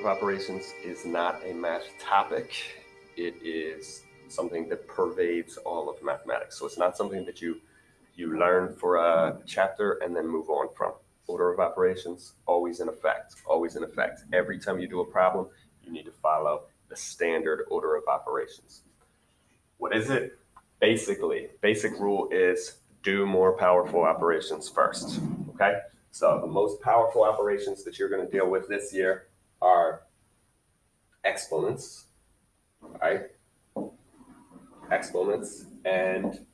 of operations is not a math topic. It is something that pervades all of mathematics. So it's not something that you you learn for a chapter and then move on from. Order of operations, always in effect, always in effect. Every time you do a problem, you need to follow the standard order of operations. What is it? Basically, basic rule is do more powerful operations first, okay? So the most powerful operations that you're gonna deal with this year are exponents, right? Exponents and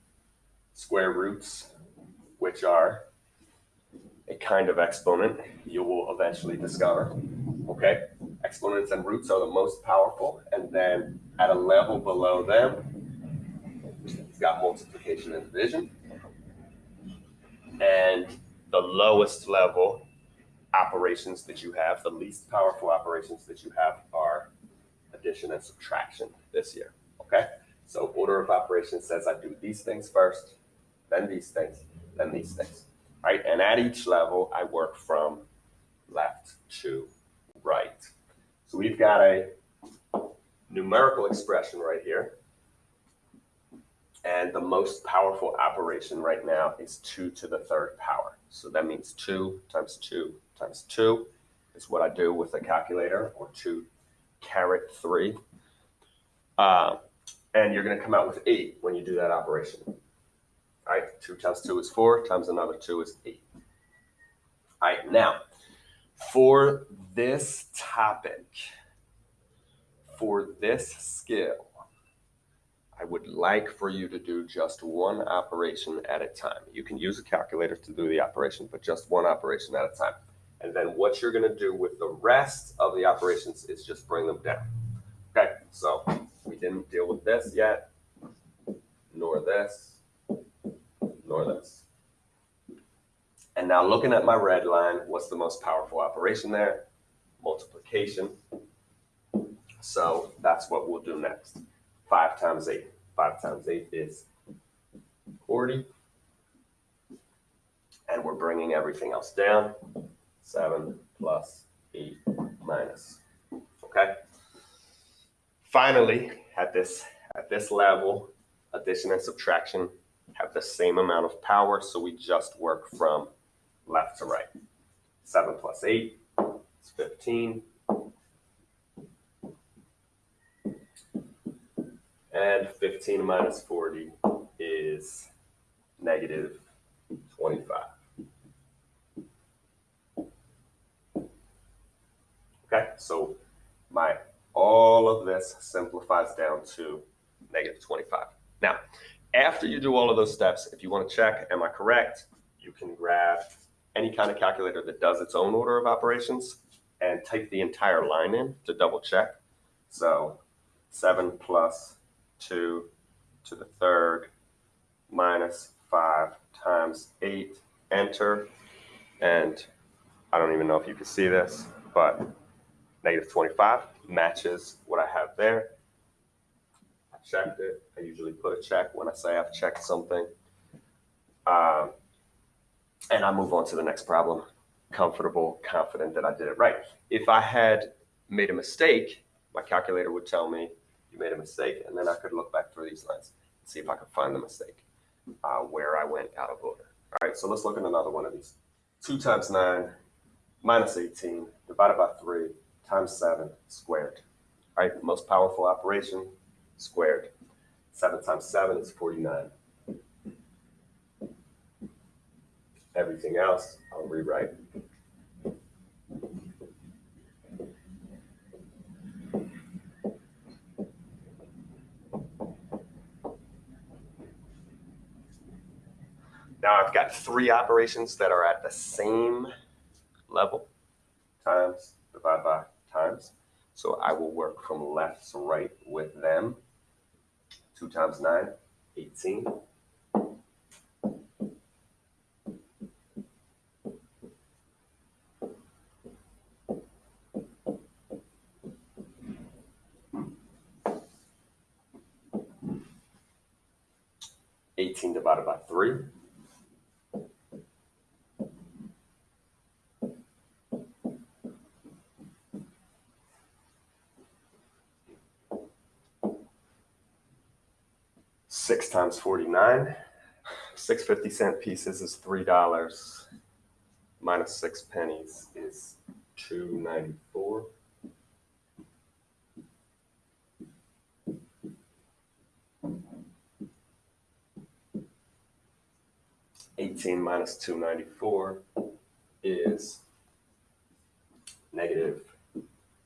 square roots, which are a kind of exponent you will eventually discover. Okay, exponents and roots are the most powerful, and then at a level below them, it's got multiplication and division. And the lowest level operations that you have, the least powerful operations that you have are addition and subtraction this year. Okay, so order of operations says I do these things first, then these things, then these things right? And at each level, I work from left to right. So we've got a numerical expression right here. And the most powerful operation right now is 2 to the third power. So that means 2 times 2 times 2 is what I do with a calculator, or 2 caret 3. Uh, and you're going to come out with 8 when you do that operation. All right, 2 times 2 is 4, times another 2 is 8. All right, now, for this topic, for this skill, I would like for you to do just one operation at a time. You can use a calculator to do the operation, but just one operation at a time. And then what you're going to do with the rest of the operations is just bring them down. Okay, so we didn't deal with this yet, nor this, nor this. And now looking at my red line, what's the most powerful operation there? Multiplication. So that's what we'll do next. 5 times 8. 5 times 8 is 40. And we're bringing everything else down. 7 plus 8 minus. Okay? Finally, at this, at this level, addition and subtraction have the same amount of power, so we just work from left to right. 7 plus 8 is 15. And 15 minus 40 is negative 25. Okay, so my all of this simplifies down to negative 25. Now, after you do all of those steps, if you want to check, am I correct? You can grab any kind of calculator that does its own order of operations and type the entire line in to double check. So 7 plus 2 to the third minus 5 times 8, enter. And I don't even know if you can see this, but negative 25 matches what I have there I checked it. I usually put a check when I say I've checked something. Um, and I move on to the next problem, comfortable, confident that I did it right. If I had made a mistake, my calculator would tell me you made a mistake, and then I could look back through these lines and see if I could find the mistake uh, where I went out of order. All right, so let's look at another one of these. 2 times 9 minus 18 divided by 3 times 7 squared. All right, most powerful operation, squared. 7 times 7 is 49. Everything else, I'll rewrite. Now I've got three operations that are at the same level, times, divide by, times. So I will work from left to right with them. 2 times 9, 18. Eighteen divided by three. Six times forty-nine. Six fifty cent pieces is three dollars. Minus six pennies is two ninety-four. Eighteen minus two ninety-four is negative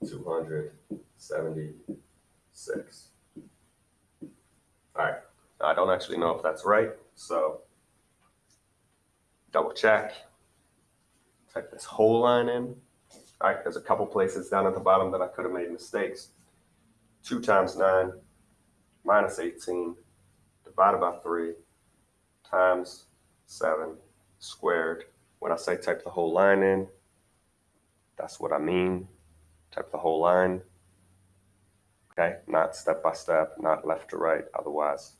two hundred seventy-six. All right, I don't actually know if that's right, so double check. Type this whole line in. All right, there's a couple places down at the bottom that I could have made mistakes. Two times nine minus 18 divided by three times seven squared. When I say type the whole line in, that's what I mean. Type the whole line. Okay, not step by step, not left to right. Otherwise,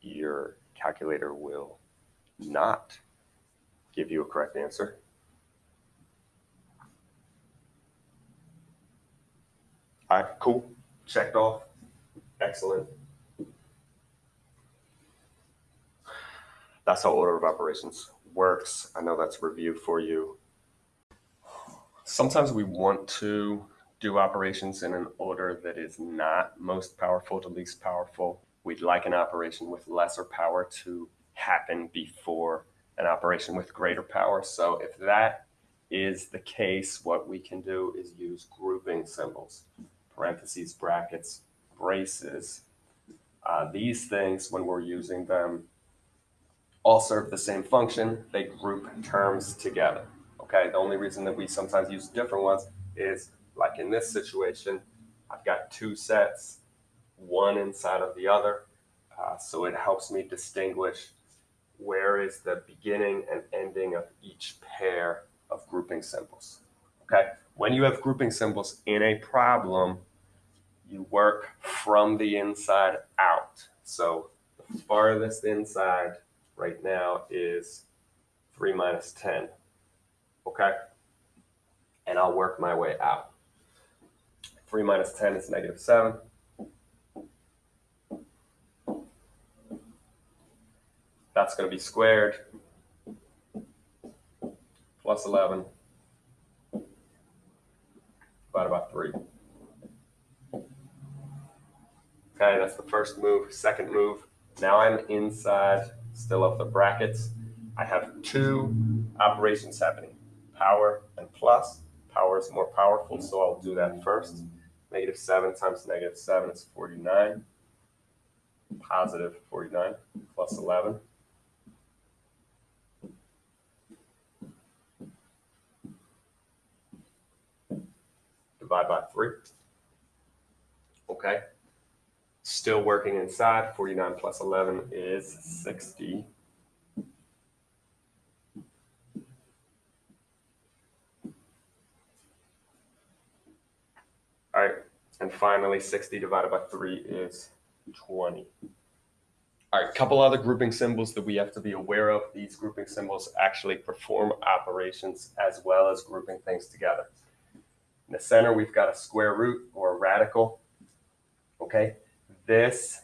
your calculator will not give you a correct answer. All right, cool. Checked off. Excellent. That's how order of operations works. I know that's review for you. Sometimes we want to do operations in an order that is not most powerful to least powerful. We'd like an operation with lesser power to happen before an operation with greater power. So if that is the case, what we can do is use grouping symbols, parentheses, brackets, braces. Uh, these things, when we're using them, all serve the same function. They group terms together. Okay, the only reason that we sometimes use different ones is like in this situation, I've got two sets, one inside of the other. Uh, so it helps me distinguish where is the beginning and ending of each pair of grouping symbols. Okay, when you have grouping symbols in a problem, you work from the inside out. So the farthest inside right now is 3 minus 10. Okay? And I'll work my way out. 3 minus 10 is negative 7. That's going to be squared plus 11 divided by 3. Okay, that's the first move. Second move, now I'm inside still of the brackets. I have two operations happening, power and plus. Power is more powerful, so I'll do that first. Negative 7 times negative 7 is 49. Positive 49 plus 11. Divide by 3. Okay. Still working inside. 49 plus 11 is 60. All right, and finally 60 divided by 3 is 20. All right, a couple other grouping symbols that we have to be aware of. These grouping symbols actually perform operations as well as grouping things together. In the center, we've got a square root or a radical. Okay, this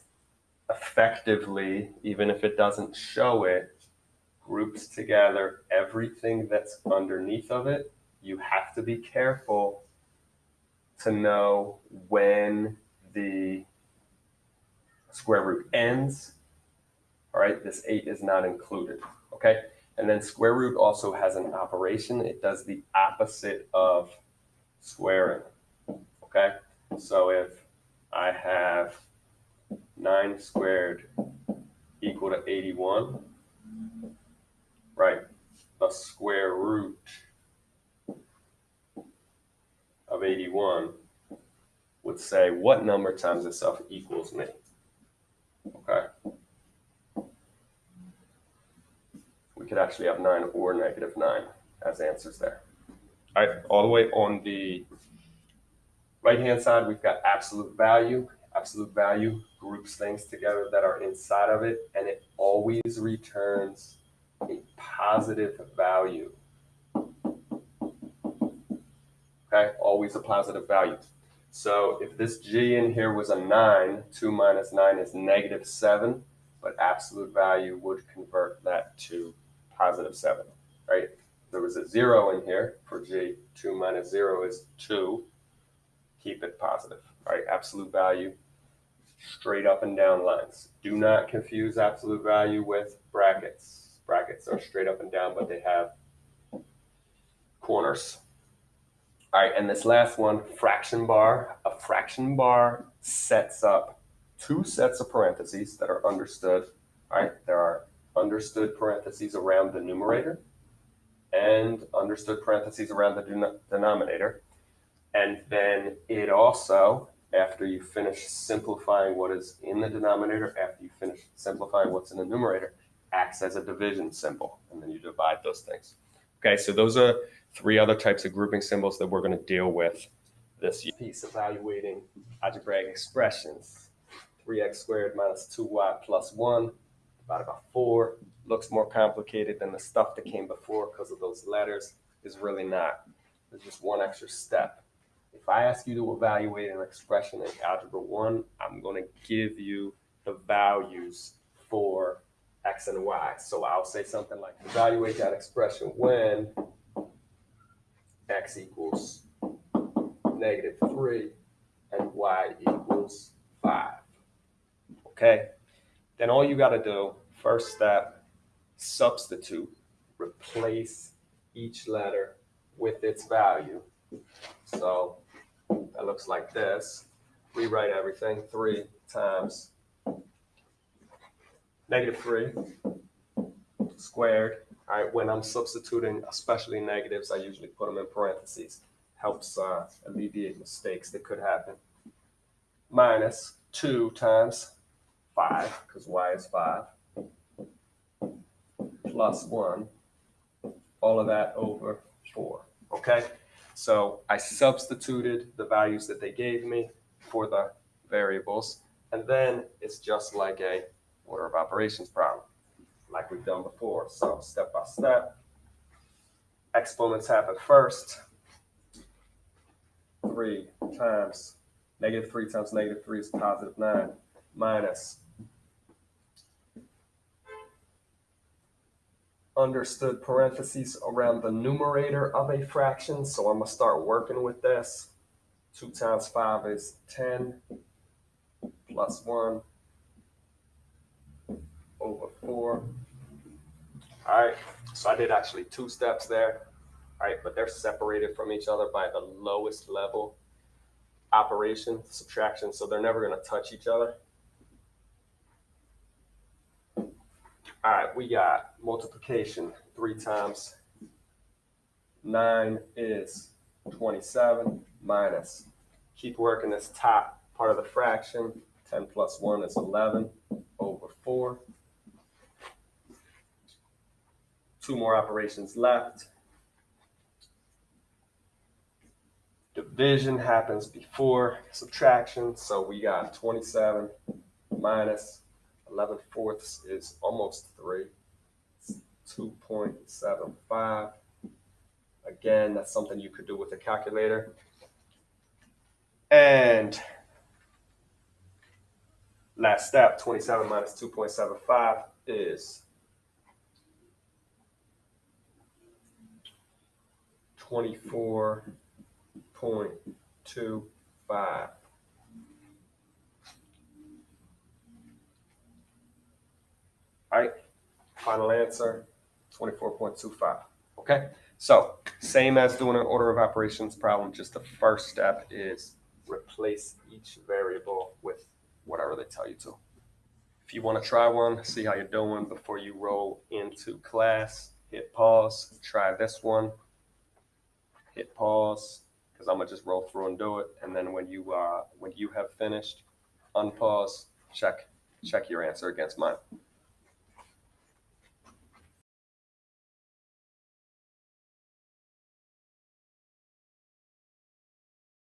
effectively, even if it doesn't show it, groups together everything that's underneath of it. You have to be careful to know when the square root ends. All right, this 8 is not included. Okay, and then square root also has an operation. It does the opposite of squaring. Okay, so if I have 9 squared equal to 81, right, the square root of 81 would say what number times itself equals me. Okay. We could actually have 9 or negative 9 as answers there. All right, all the way on the right-hand side, we've got absolute value. Absolute value groups things together that are inside of it, and it always returns a positive value. Okay, always a positive value. So if this g in here was a 9, 2 minus 9 is negative 7. but absolute value would convert that to positive seven, right? There was a zero in here for G, two minus zero is two. Keep it positive, right? Absolute value, straight up and down lines. Do not confuse absolute value with brackets. Brackets are straight up and down, but they have corners. All right, and this last one, fraction bar. A fraction bar sets up two sets of parentheses that are understood. All right, there are understood parentheses around the numerator and understood parentheses around the denominator. And then it also, after you finish simplifying what is in the denominator, after you finish simplifying what's in the numerator, acts as a division symbol. And then you divide those things. Okay, so those are three other types of grouping symbols that we're going to deal with this piece, evaluating algebraic expressions. 3x squared minus 2y plus 1 divided by 4 looks more complicated than the stuff that came before because of those letters is really not. There's just one extra step. If I ask you to evaluate an expression in Algebra 1, I'm going to give you the values for x and y. So I'll say something like, evaluate that expression when x equals negative 3 and y equals 5. Okay? Then all you got to do, first step, substitute, replace each letter with its value. So that looks like this. Rewrite everything. 3 times negative 3 squared all right, when I'm substituting, especially negatives, I usually put them in parentheses. Helps uh, alleviate mistakes that could happen. Minus 2 times 5, because y is 5, plus 1, all of that over 4. Okay? So I substituted the values that they gave me for the variables, and then it's just like a order of operations problem like we've done before. So step by step, exponents happen first. Three times negative three times negative three is positive nine minus understood parentheses around the numerator of a fraction. So I'm gonna start working with this. Two times five is 10 plus one over four. All right, so I did actually two steps there. All right, but they're separated from each other by the lowest level operation, subtraction, so they're never gonna touch each other. All right, we got multiplication three times nine is 27 minus, keep working this top part of the fraction, 10 plus one is 11 over four. Two more operations left. Division happens before subtraction. So we got 27 minus 11 fourths is almost 3. 2.75. Again, that's something you could do with a calculator. And last step, 27 minus 2.75 is 24.25. All right, final answer, 24.25. Okay, so same as doing an order of operations problem, just the first step is replace each variable with whatever they tell you to. If you want to try one, see how you're doing before you roll into class, hit pause, try this one, hit pause because I'm gonna just roll through and do it. And then when you uh, when you have finished, unpause, check check your answer against mine.